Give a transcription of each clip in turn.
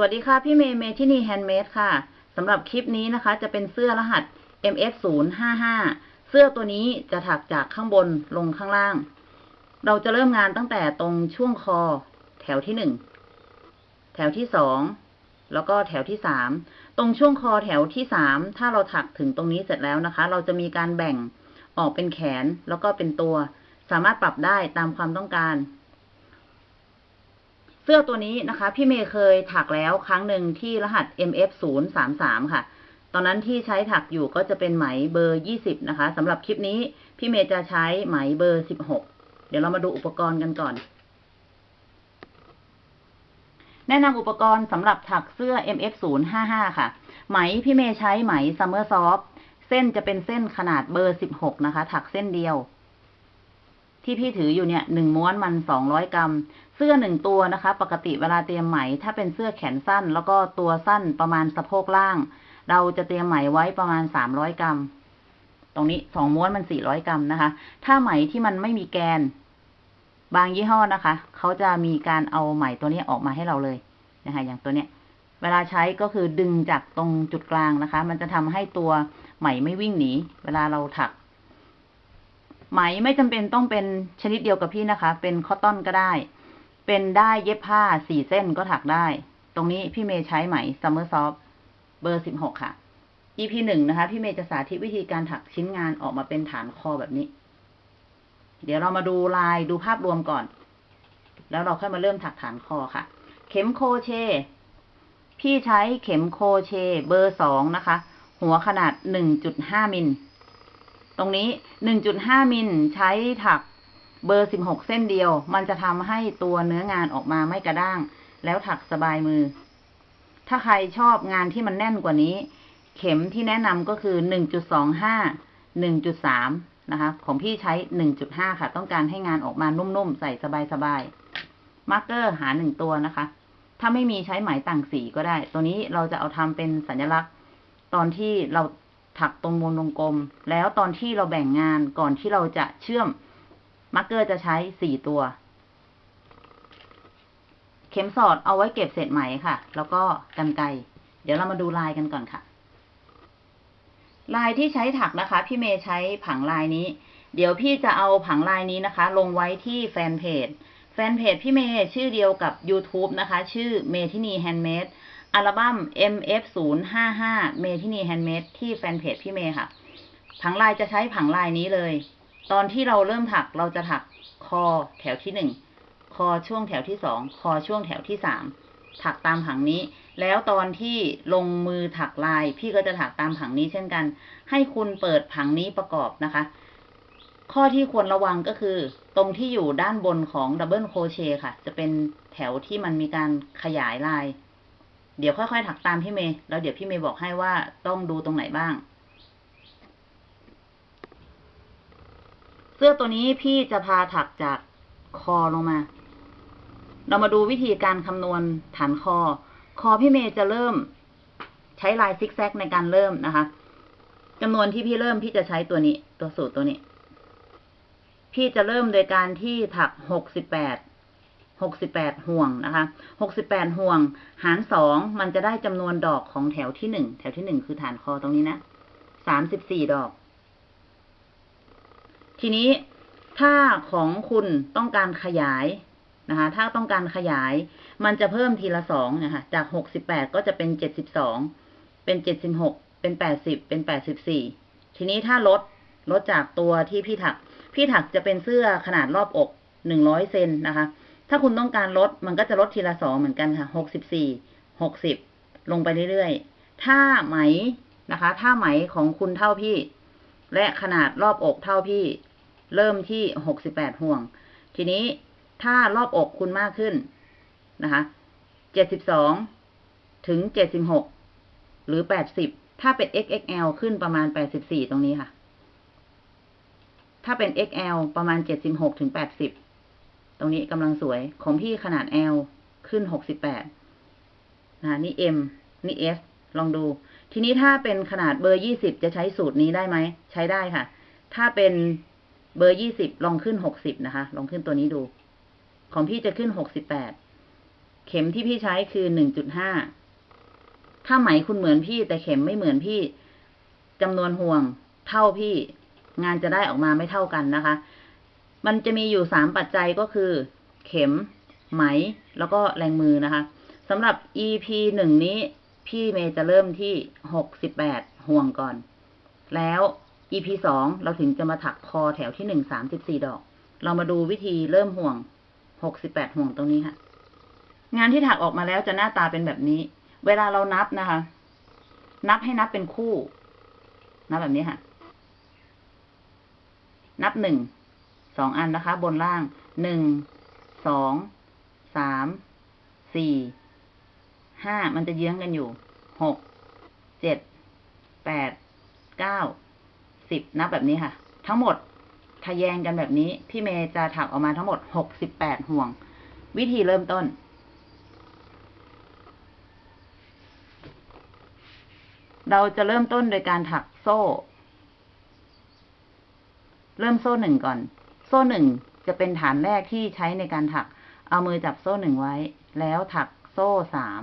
สวัสดีค่ะ พี่เมย์เมทินี handmade ค่ะสำหรับคลิปนี้นะคะ จะเป็นเสื้อรหัส MF 0 5 5 เสื้อตัวนี้จะถักจากข้างบนลงข้างล่าง เราจะเริ่มงานตั้งแต่ตรงช่วงคอ แถวที่หนึ่งแถวที่สองแล้วก็แถวที่สามตรงช่วงคอแถวที่สามถ้าเราถักถึงตรงนี้เสร็จแล้วนะคะ เราจะมีการแบ่งออกเป็นแขนแล้วก็เป็นตัว สามารถปรับได้ตามความต้องการ สื้อตัวนี้นะคะ พี่เมย์เคยถักแล้วครั้งหนึ่งที่รหัส MF 0 3 3 ค่ะ ตอนนั้นที่ใช้ถักอยู่ก็จะเป็นไหมเบอร์ 20 นะคะสำหรับคลิปนี้พี่เมย์จะใช้ไหมเบอร์ 16 เดี๋ยวเรามาดูอุปกรณ์กันก่อน แนะนำอุปกรณ์สำหรับถักเสื้อ MF 0 5 5 ค่ะ ไหมพี่เมย์ใช้ไหม Summer Soft เส้นจะเป็นเส้นขนาดเบอร์ 16 นะคะ ถักเส้นเดียว ที่พี่ถืออยู่เนี่ยหนึ่งม้วนมัน 200 กรัม เสื้อหนึ่งตัวนะคะ ปกติเวลาเตรียมไหม ถ้าเป็นเสื้อแขนสั้น แล้วก็ตัวสั้นประมาณสะโพกล่าง เราจะเตรียมไหมไว้ประมาณ300กรัม ตรงนี้สองม้วนมัน400กรัมนะคะ ถ้าไหมที่มันไม่มีแกน บางยี่ห้อนะคะ เขาจะมีการเอาไหมตัวนี้ออกมาให้เราเลยนะคะ อย่างตัวเนี้ย เวลาใช้ก็คือดึงจากตรงจุดกลางนะคะ มันจะทำให้ตัวไหมไม่วิ่งหนี เวลาเราถัก ไหมไม่จำเป็นต้องเป็นชนิดเดียวกับพี่นะคะ เป็นคอตตอนก็ได้ เป็นได้เย็บผ้าสี่เส้นก็ถักได้ ตรงนี้พี่เมย์ใช้ไหม Summer Soft เบอร์สิบหกค่ะ EP หนึ่งนะคะ พี่เมย์จะสาธิตวิธีการถักชิ้นงานออกมาเป็นฐานคอแบบนี้ เดี๋ยวเรามาดูลายดูภาพรวมก่อน แล้วเราค่อยมาเริ่มถักฐานคอค่ะ เข็มโคเช พี่ใช้เข็มโคเช เบอร์สองนะคะ หัวขนาดหนึ่งจุดห้ามิล ตรงนี้หนึ่งจุดห้ามิลใช้ถัก เบอร์สิบหกเส้นเดียว มันจะทำให้ตัวเนื้องานออกมาไม่กระด้าง แล้วถักสบายมือ ถ้าใครชอบงานที่มันแน่นกว่านี้ เข็มที่แนะนำก็คือหนึ่งจุดสองห้าหนึ่งจุดสามนะคะ ของพี่ใช้หนึ่งจุดห้าค่ะ ต้องการให้งานออกมานุ่มๆ ใส่สบายๆ marker หาหนึ่งตัวนะคะ ถ้าไม่มีใช้ไหมต่างสีก็ได้ ตัวนี้เราจะเอาทำเป็นสัญลักษณ์ ตอนที่เราถักตรงวงวงกลม แล้วตอนที่เราแบ่งงานก่อนที่เราจะเชื่อม marker จะใช้สี่ตัว เข็มสอดเอาไว้เก็บเศษไหมค่ะ แล้วก็กรรไกรเดี๋ยวเรามาดูลายกันก่อนค่ะ ลายที่ใช้ถักนะคะ พี่เมย์ใช้ผังลายนี้ เดี๋ยวพี่จะเอาผังลายนี้นะคะ ลงไว้ที่แฟนเพจแฟนเพจพี่เมย์ชื่อเดียวกับ YouTube นะคะ ชื่อเมทินี handmade อัลบั้ม MF 0 5 5 เมทินี handmade ที่แฟนเพจพี่เมย์ค่ะ ผังลายจะใช้ผังลายนี้เลย ตอนที่เราเริ่มถักเราจะถักคอแถวที่หนึ่งคอช่วงแถวที่สองคอช่วงแถวที่สามถักตามผังนี้ แล้วตอนที่ลงมือถักลาย พี่ก็จะถักตามผังนี้เช่นกัน ให้คุณเปิดผังนี้ประกอบนะคะ ข้อที่ควรระวังก็คือ ตรงที่อยู่ด้านบนของดับเบิลโคเชค่ะ จะเป็นแถวที่มันมีการขยายลาย เดี๋ยวค่อยๆ ถักตามพี่เมย์แล้วเดี๋ยวพี่เมย์บอกให้ว่าต้องดูตรงไหนบ้าง เสื้อตัวนี้พี่จะพาถักจากคอลงมา เรามาดูวิธีการคำนวณฐานคอ คอพี่เมย์จะเริ่ม ใช้ลายซิกแซกในการเริ่มนะคะจำนวนที่พี่เริ่มพี่จะใช้ตัวนี้ ตัวสูตรตัวนี้ พี่จะเริ่มโดยการที่ถักหกสิบแปดหกสิบแปดห่วงนะคะหกสิบแปดห่วง หารสองมันจะได้จำนวนดอกของแถวที่หนึ่งแถวที่หนึ่งคือฐานคอตรงนี้นะสามสิบสี่ดอก ทีนี้ถ้าของคุณต้องการขยายนะคะ ถ้าต้องการขยาย มันจะเพิ่มทีละสองนะคะ จากหกสิบแปดก็จะเป็นเจ็ดสิบสอง เป็นเจ็ดสิบหก เป็นแปดสิบ เป็นแปดสิบสี่ ทีนี้ถ้าลด ลดจากตัวที่พี่ถัก พี่ถักจะเป็นเสื้อขนาดรอบอกหนึ่งร้อยเซนนะคะ ถ้าคุณต้องการลด มันก็จะลดทีละสองเหมือนกันค่ะ หกสิบสี่ หกสิบ ลงไปเรื่อยๆ ถ้าไหมนะคะ ถ้าไหมของคุณเท่าพี่ และขนาดรอบอกเท่าพี่ เริ่มที่หกสิบแปดห่วง ทีนี้ถ้ารอบอกคุณมากขึ้นนะคะเจ็ดสิบสองถึงเจ็ดสิบหกหรือแปดสิบถ้าเป็น XXL ขึ้นประมาณแปดสิบสี่ตรงนี้ค่ะ ถ้าเป็น XL ประมาณเจ็ดสิบหกถึงแปดสิบตรงนี้กำลังสวยของพี่ขนาด L ขึ้นหกสิบแปดนะนี่ M นี่ S ลองดู ทีนี้ถ้าเป็นขนาดเบอร์ยี่สิบจะใช้สูตรนี้ได้ไหม ใช้ได้ค่ะ ถ้าเป็น เบอร์ยี่สิบลองขึ้นหกสิบนะคะ ลองขึ้นตัวนี้ดู ของพี่จะขึ้นหกสิบแปด เข็มที่พี่ใช้คือหนึ่งจุดห้า ถ้าไหมคุณเหมือนพี่แต่เข็มไม่เหมือนพี่จำนวนห่วงเท่าพี่ งานจะได้ออกมาไม่เท่ากันนะคะ มันจะมีอยู่สามปัจจัยก็คือ เข็ม ไหม แล้วก็แรงมือนะคะสำหรับ EP หนึ่งนี้ พี่เมย์จะเริ่มที่หกสิบแปดห่วงก่อน แล้ว EP สองเราถึงจะมาถักคอแถวที่หนึ่งสามสิบสี่ดอก เรามาดูวิธีเริ่มห่วงหกสิบแปดห่วงตรงนี้ค่ะ งานที่ถักออกมาแล้วจะหน้าตาเป็นแบบนี้ เวลาเรานับนะคะ นับให้นับเป็นคู่ นับแบบนี้ค่ะ นับหนึ่งสองอันนะคะ บนล่างหนึ่งสองสามสี่ห้ามันจะเยื้องกันอยู่หกเจ็ดแปดเก้า สิบนับแบบนี้ค่ะ ทั้งหมดทะแยงกันแบบนี้ พี่เมย์จะถักออกมาทั้งหมดหกสิบแปดห่วง วิธีเริ่มต้น เราจะเริ่มต้นโดยการถักโซ่ เริ่มโซ่หนึ่งก่อน โซ่หนึ่งจะเป็นฐานแรกที่ใช้ในการถัก เอามือจับโซ่หนึ่งไว้ แล้วถักโซ่สาม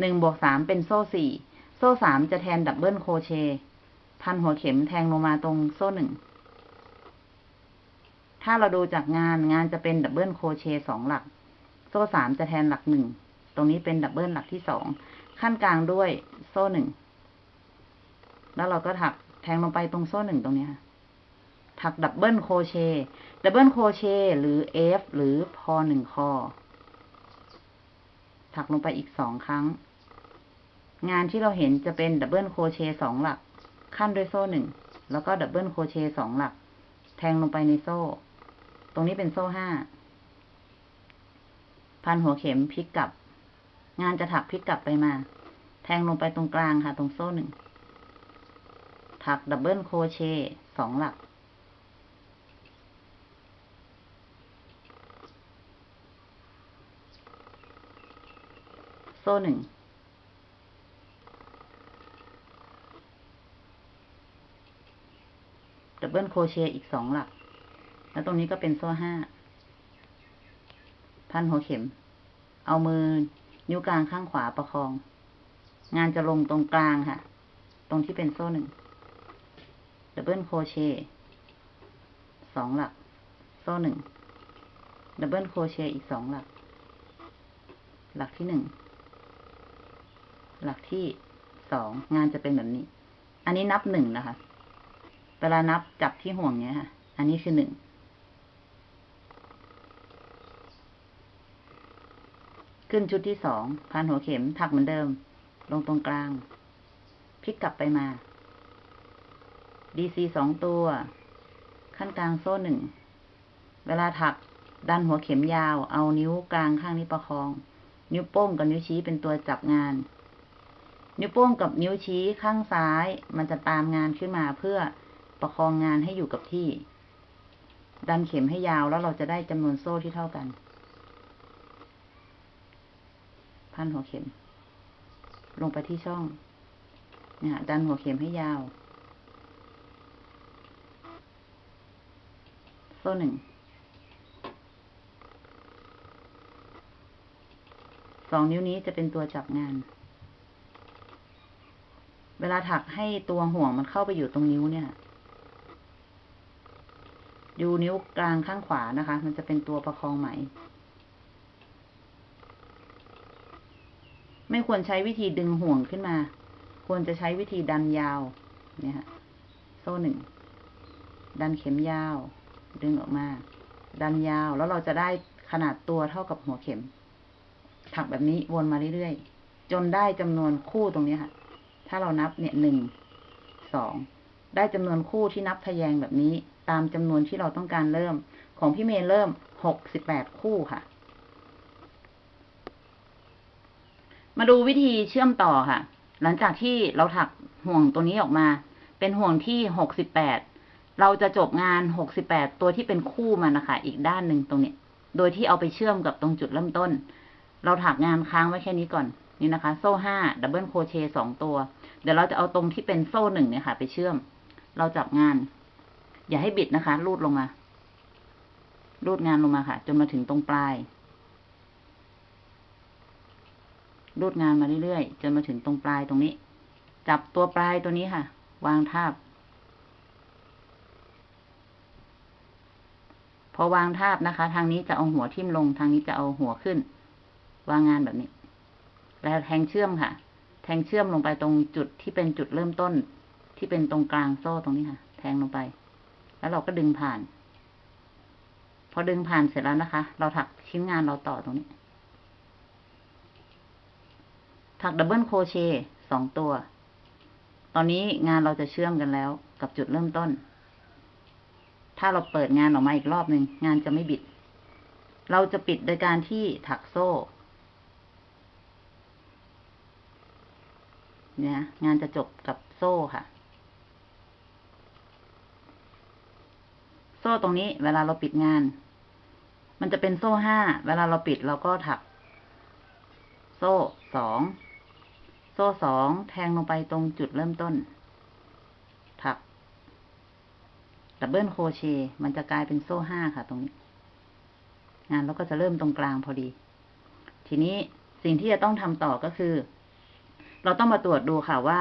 หนึ่งบวกสามเป็นโซ่สี่ โซ่สามจะแทน double crochet พันหัวเข็มแทงลงมาตรงโซ่หนึ่ง ถ้าเราดูจากงานงานจะเป็น double crochet สองหลัก โซ่สามจะแทนหลักหนึ่ง ตรงนี้เป็น double หลักที่สอง คั่นกลางด้วยโซ่หนึ่ง แล้วเราก็ถักแทงลงไปตรงโซ่หนึ่งตรงนี้ ถัก double crochet double crochet หรือ F หรือพอหนึ่งคอ ถักลงไปอีกสองครั้ง งานที่เราเห็นจะเป็น double crochet สองหลัก คั่นด้วยโซ่หนึ่ง แล้วก็ double crochet สองหลัก แทงลงไปในโซ่ ตรงนี้เป็นโซ่ห้า พันหัวเข็มพลิกกลับ งานจะถักพลิกกลับไปมา แทงลงไปตรงกลางค่ะ ตรงโซ่หนึ่ง ถัก double crochet สองหลัก โซ่หนึ่ง double crochet อีกสองหลัก แล้วตรงนี้ก็เป็นโซ่ห้า พันหัวเข็ม เอามือนิ้วกลางข้างขวาประคอง งานจะลงตรงกลางค่ะ ตรงที่เป็นโซ่หนึ่ง double crochet สองหลัก โซ่หนึ่ง double crochet อีกสองหลัก หลักที่หนึ่ง หลักที่สอง งานจะเป็นแบบนี้ อันนี้นับหนึ่งนะคะ เวลานับจับที่ห่วงเนี้ยค่ะ อันนี้คือหนึ่ง ขึ้นชุดที่สองพันหัวเข็มถักเหมือนเดิม ลงตรงกลาง พลิกกลับไปมา DC สองตัว ขั้นกลางโซ่หนึ่ง เวลาถักดันหัวเข็มยาว เอานิ้วกลางข้างนี้ประคอง นิ้วโป้งกับนิ้วชี้เป็นตัวจับงาน นิ้วโป้งกับนิ้วชี้ข้างซ้าย มันจะตามงานขึ้นมาเพื่อ ประคองงานให้อยู่กับที่ ดันเข็มให้ยาวแล้วเราจะได้จำนวนโซ่ที่เท่ากัน พันหัวเข็ม ลงไปที่ช่องเนี่ยดันหัวเข็มให้ยาว โซ่หนึ่ง สองนิ้วนี้จะเป็นตัวจับงาน เวลาถักให้ตัวห่วงมันเข้าไปอยู่ตรงนิ้วเนี่ย ดูนิ้วกลางข้างขวานะคะ มันจะเป็นตัวประคองไหม ไม่ควรใช้วิธีดึงห่วงขึ้นมา ควรจะใช้วิธีดันยาว เนี่ยค่ะโซ่หนึ่ง ดันเข็มยาว ดึงออกมา ดันยาว แล้วเราจะได้ขนาดตัวเท่ากับหัวเข็ม ถักแบบนี้วนมาเรื่อยๆ จนได้จำนวนคู่ตรงนี้ค่ะ ถ้าเรานับเนี่ยหนึ่ง สอง ได้จำนวนคู่ที่นับทะแยงแบบนี้ ตามจำนวนที่เราต้องการเริ่ม ของพี่เมย์เริ่มหกสิบแปดคู่ค่ะ มาดูวิธีเชื่อมต่อค่ะ หลังจากที่เราถักห่วงตัวนี้ออกมา เป็นห่วงที่หกสิบแปดเราจะจบงานหกสิบแปดตัวที่เป็นคู่มันนะคะ อีกด้านหนึ่งตรงนี้โดยที่เอาไปเชื่อมกับตรงจุดเริ่มต้น เราถักงานค้างไว้แค่นี้ก่อน นี่นะคะ โซ่ห้า double crochet สองตัว เดี๋ยวเราจะเอาตรงที่เป็นโซ่หนึ่งเนี่ยค่ะ ไปเชื่อม เราจับงาน อย่าให้บิดนะคะ รูดลงมา รูดงานลงมาค่ะ จนมาถึงตรงปลาย รูดงานมาเรื่อยๆ จนมาถึงตรงปลายตรงนี้ จับตัวปลายตัวนี้ค่ะ วางทาบ พอวางทาบนะคะ ทางนี้จะเอาหัวทิ่มลง ทางนี้จะเอาหัวขึ้น วางงานแบบนี้ แล้วแทงเชื่อมค่ะ แทงเชื่อมลงไปตรงจุดที่เป็นจุดเริ่มต้น ที่เป็นตรงกลางโซ่ตรงนี้ค่ะ แทงลงไป แล้วเราก็ดึงผ่าน พอดึงผ่านเสร็จแล้วนะคะ เราถักชิ้นงานเราต่อตรงนี้ ถัก double crochet สองตัว ตอนนี้งานเราจะเชื่อมกันแล้ว กับจุดเริ่มต้น ถ้าเราเปิดงานออกมาอีกรอบหนึ่งงานจะไม่บิด เราจะปิดโดยการที่ถักโซ่เนี่ยงานจะจบกับโซ่ค่ะ โซ่ตรงนี้เวลาเราปิดงาน มันจะเป็นโซ่ห้า เวลาเราปิดเราก็ถัก โซ่สอง โซ่สองแทงลงไปตรงจุดเริ่มต้น ถัก ดับเบิลโครเชต์มันจะกลายเป็นโซ่ห้าค่ะตรงนี้ งานเราก็จะเริ่มตรงกลางพอดี ทีนี้สิ่งที่จะต้องทำต่อก็คือ เราต้องมาตรวจดูค่ะว่า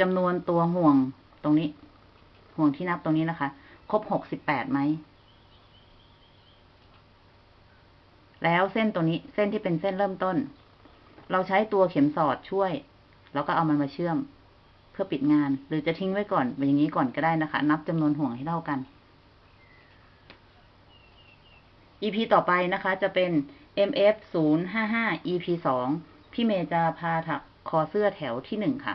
จำนวนตัวห่วงตรงนี้ ห่วงที่นับตรงนี้นะคะ ครบหกสิบแปดไหม แล้วเส้นตัวนี้เส้นที่เป็นเส้นเริ่มต้น เราใช้ตัวเข็มสอดช่วย แล้วก็เอามันมาเชื่อม เพื่อปิดงาน หรือจะทิ้งไว้ก่อนเป็นอย่างนี้ก่อนก็ได้นะคะ นับจำนวนห่วงให้เท่ากัน EP ต่อไปนะคะ จะเป็น MF 0 5 5 EP 2พี่เมย์จะพาถักคอเสื้อแถวที่หนึ่งค่ะ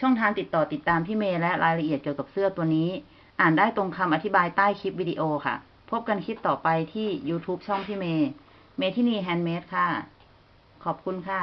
ช่องทางติดต่อติดตามพี่เมย์และรายละเอียดเกี่ยวกับเสื้อตัวนี้ อ่านได้ตรงคำอธิบายใต้คลิปวิดีโอค่ะ พบกันคลิปต่อไปที่ YouTube ช่องพี่เมย์ เมทินีแฮนด์เมดค่ะ ขอบคุณค่ะ